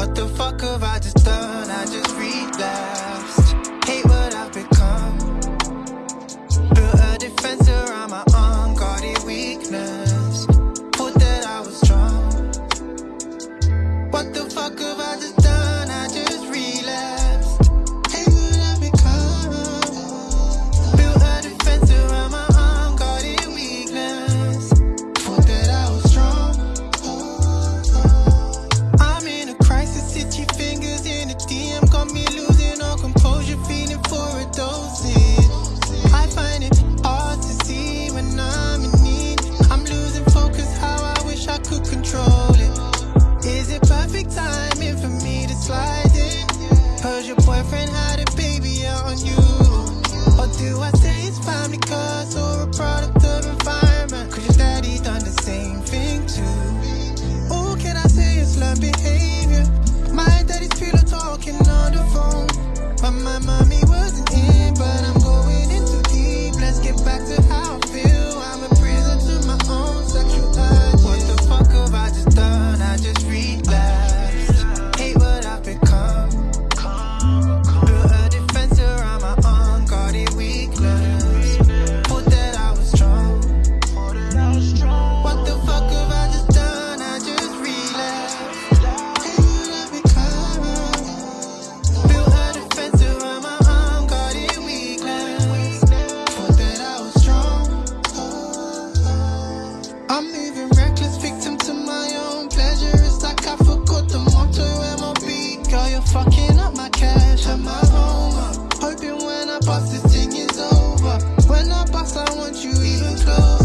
What the fuck have I just done? I just relapsed I'm cause or a product of environment. Cause your daddy done the same thing too. Oh, can I say it's love behavior? My daddy's pillow talking on the phone. But my mom I'm living reckless, victim to my own pleasure. It's like I forgot the motto Girl, you're fucking up my cash my home. Hoping when I bust, this thing is over. When I bust, I want you even closer.